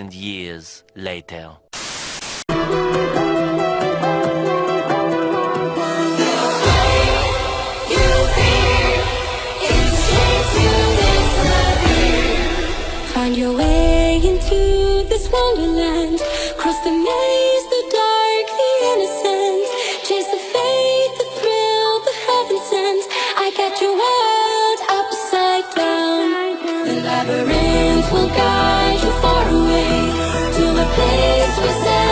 years later. Find your way into this wonderland. Cross the maze, the dark, the innocent. Chase the faith, the thrill, the heaven sent. I got your world upside down. The labyrinth will guide we said.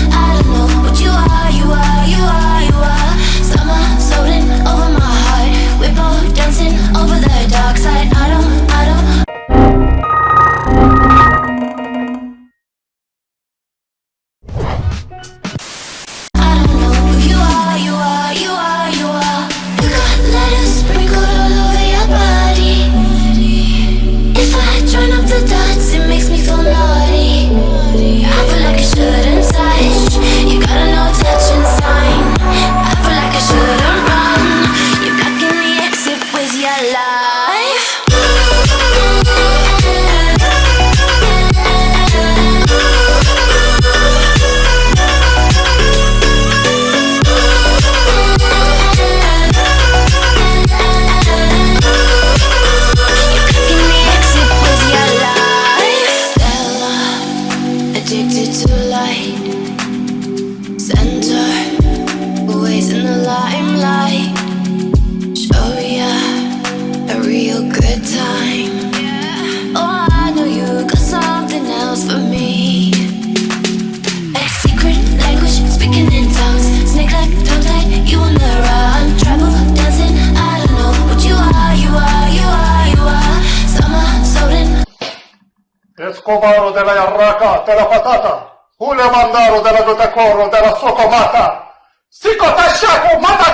della yarraca, della patata, hule mandaro della gotacorro, della sua comata, si cotascia con mata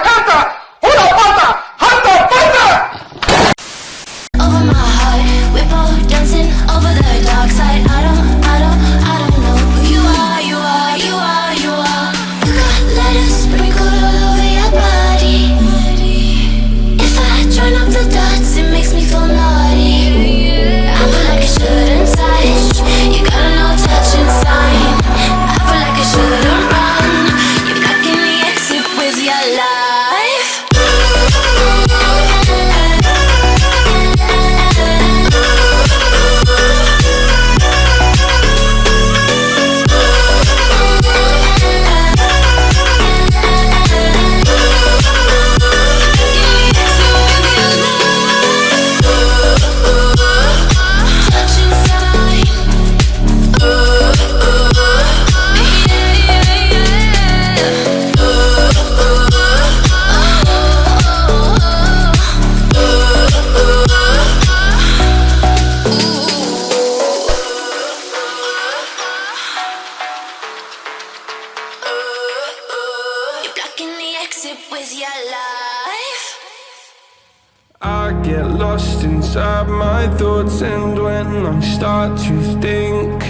I get lost inside my thoughts and when I start to think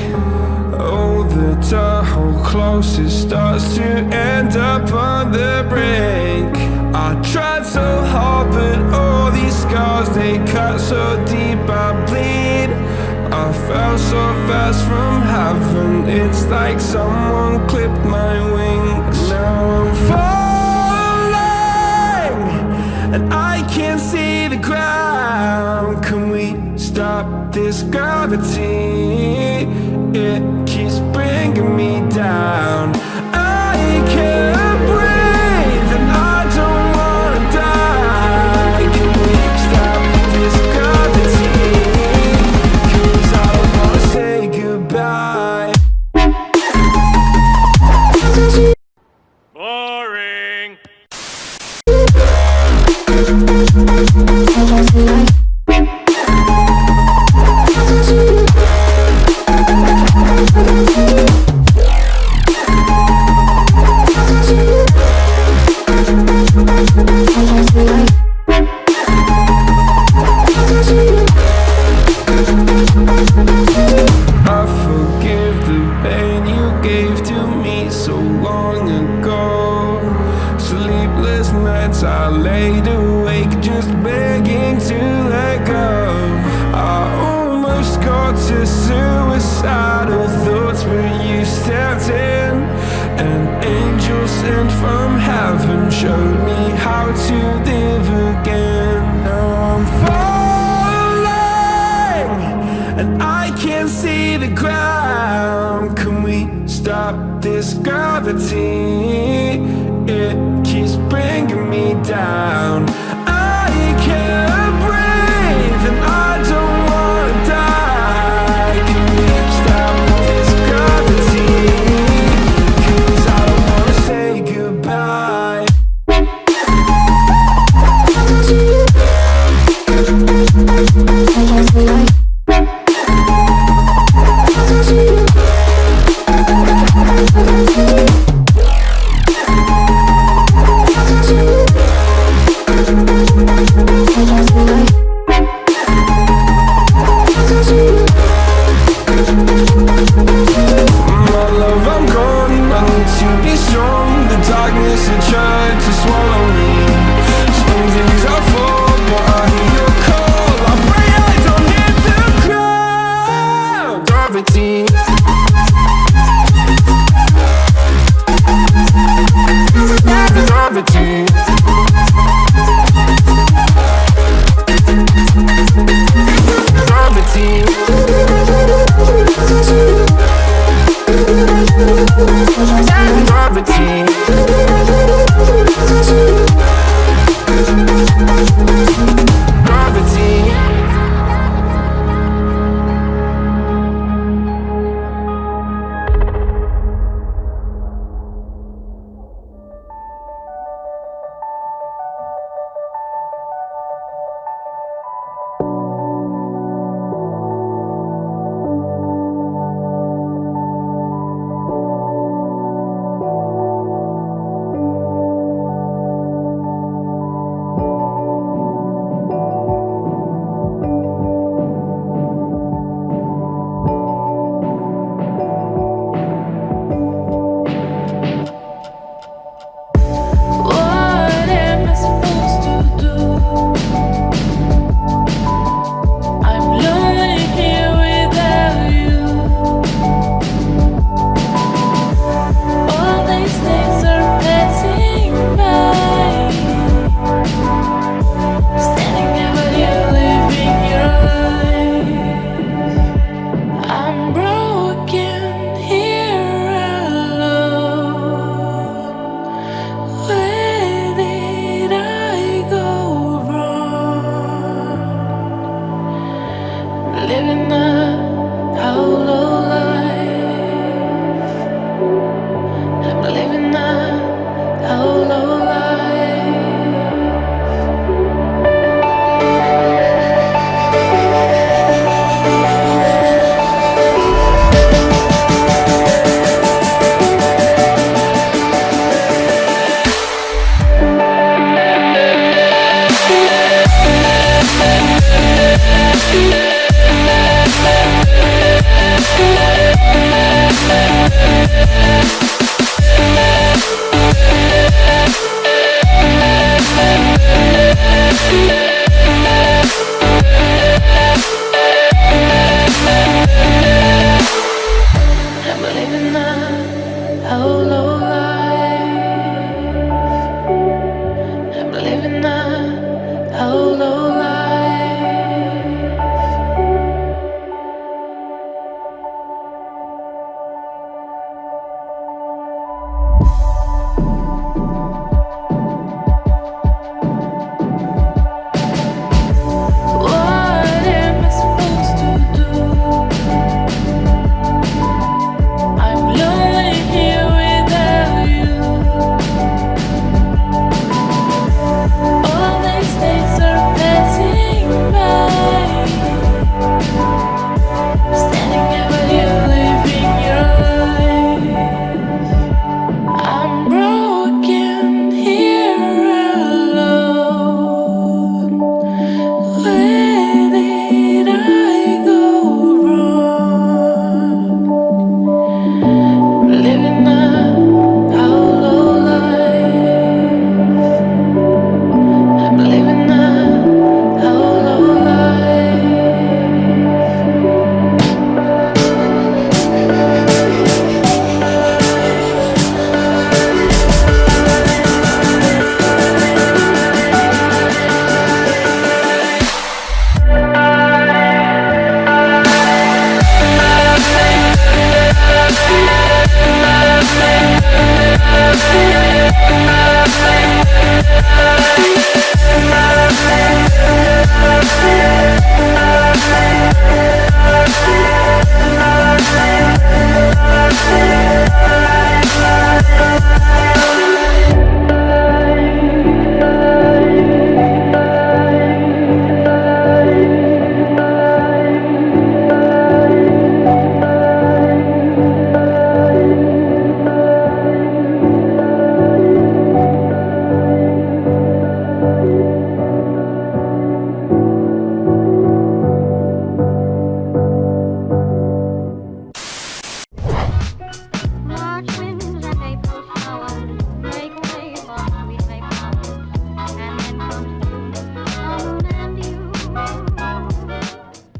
Oh, the Tahoe close, it starts to end up on the brink. I tried so hard, but all these scars, they cut so deep, I bleed. I fell so fast from heaven, it's like someone clipped my wings. Now I'm falling, and I can't see the ground Can we stop this gravity? It keeps bringing me down gave to me so long ago. Sleepless nights I laid awake just begging to let go. I almost got to suicidal thoughts but you stepped in. An angel sent from heaven showed me how to live again. Now I'm falling and I can't see the ground. Can we stop this gravity? It keeps bringing me down.